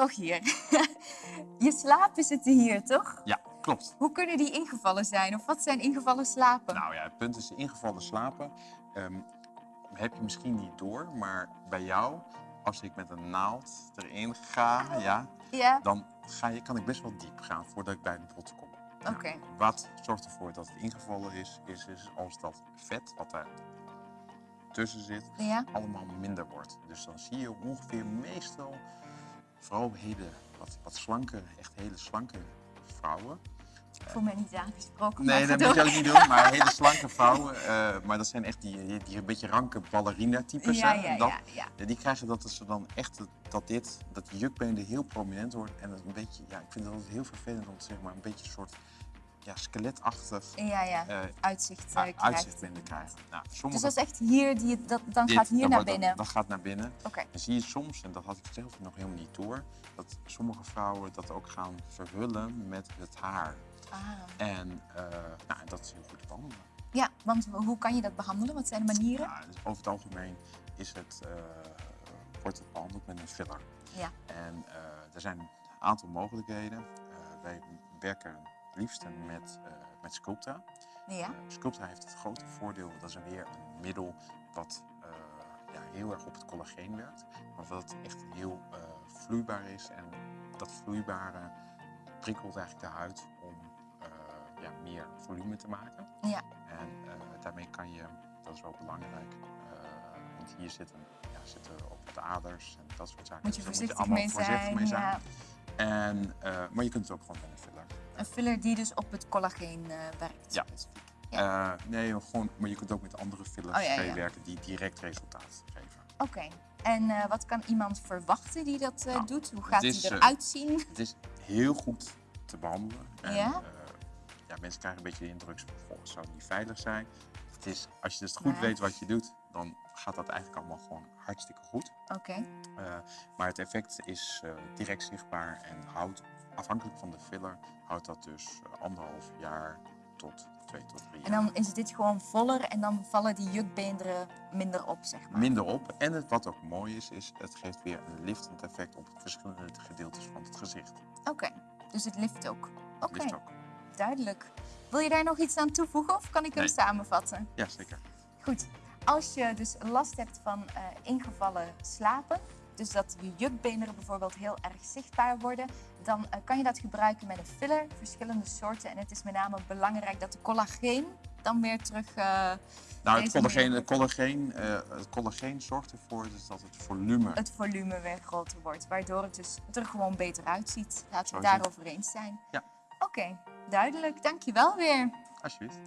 Rogier, je slapen zitten hier, toch? Ja, klopt. Hoe kunnen die ingevallen zijn? Of wat zijn ingevallen slapen? Nou ja, het punt is ingevallen slapen. ehm, heb je misschien niet door, maar bij jou, als ik met een naald erin ga, ja, ja, dan ga je, kan ik best wel diep gaan voordat ik bij de bot kom. Nou, oké. Wat zorgt ervoor dat het ingevallen is, is, is als dat vet wat daar tussen zit, Ja, allemaal minder wordt. Dus dan zie je ongeveer meestal, vooral hele wat, wat slanke, echt hele slanke vrouwen. ik voel me niet aangesproken. Nee, dat moet je ook niet doen, maar hele slanke vrouwen. eh, maar dat zijn echt die, die, die een beetje ranke ballerina-types. Ja, ja, Dat- ja, ja. die krijgen dat ze dan echt dat dit, dat jukbeen er heel prominent wordt. En het een beetje, ja, ik vind het altijd heel vervelend om zeg maar een beetje een soort ja, skeletachtig Ja, ja. eh, Uitzicht uit- krijgt. uitzicht binnen krijgen. Nou, Dus dat is echt hier, die, dat, dan dit, gaat hier dan naar wordt dat- binnen. Dat, gaat naar binnen. Oké, En zie je soms, en dat had ik zelf nog helemaal niet door, dat sommige vrouwen dat ook gaan verhullen met het haar. ah. En eh, nou, dat is heel goed te behandelen. Ja, want hoe kan je dat behandelen? Wat zijn de manieren? Ja, dus over het algemeen is het, wordt het behandeld met een filler. Ja. En er zijn een aantal mogelijkheden. Wij werken het liefst met, eh met Sculptra. Ja, Eh, Sculptra heeft het grote voordeel, dat is weer een middel wat eh, ja, heel erg op het collageen werkt. Maar wat echt heel vloeibaar is. En dat vloeibare prikkelt eigenlijk de huid om ja, meer volume te maken. ja. En daarmee kan je, dat is wel belangrijk, want hier zitten, ja, zitten ook de aders en dat soort zaken. Moet je Dus voorzichtig allemaal mee voorzichtig zijn. mee zijn. Ja. En, eh, maar je kunt het ook gewoon met een filler. Een filler die dus op het collageen eh, werkt. Ja. Eh, nee, gewoon, maar je kunt ook met andere fillers Oh, ja, ja. mee werken die direct resultaat geven. Oké. En wat kan iemand verwachten die dat Nou, doet? Hoe gaat hij eruit zien? Het is heel goed te behandelen. En, Ja? ja, mensen krijgen een beetje de indruk, het zou niet veilig zijn. Het is, als je dus goed weet wat je doet, dan gaat dat eigenlijk allemaal gewoon hartstikke goed. Oké. Eh, maar het effect is eh, direct zichtbaar en houdt, afhankelijk van de filler, houdt dat dus eh, anderhalf jaar tot twee tot drie En jaar. dan is dit gewoon voller en dan vallen die jukbeenderen minder op, zeg maar. Minder op. En het, wat ook mooi is, is het geeft weer een liftend effect op verschillende gedeeltes van het gezicht. Oké. Dus het lift ook. Oké, Lift ook. duidelijk. Wil je daar nog iets aan toevoegen of kan ik hem samenvatten? Ja, zeker. Goed. Als je dus last hebt van eh, ingevallen slapen, dus dat je jukbeenderen bijvoorbeeld heel erg zichtbaar worden, dan eh, kan je dat gebruiken met een filler, verschillende soorten. En het is met name belangrijk dat de collageen dan weer terug... eh, Nou, het collageen, het, collageen, het collageen zorgt ervoor dus dat het volume het volume weer groter wordt, waardoor het dus er gewoon beter uitziet. Laten we het daarover eens zijn. Ja. Oké, duidelijk. Dankjewel weer. Alsjeblieft.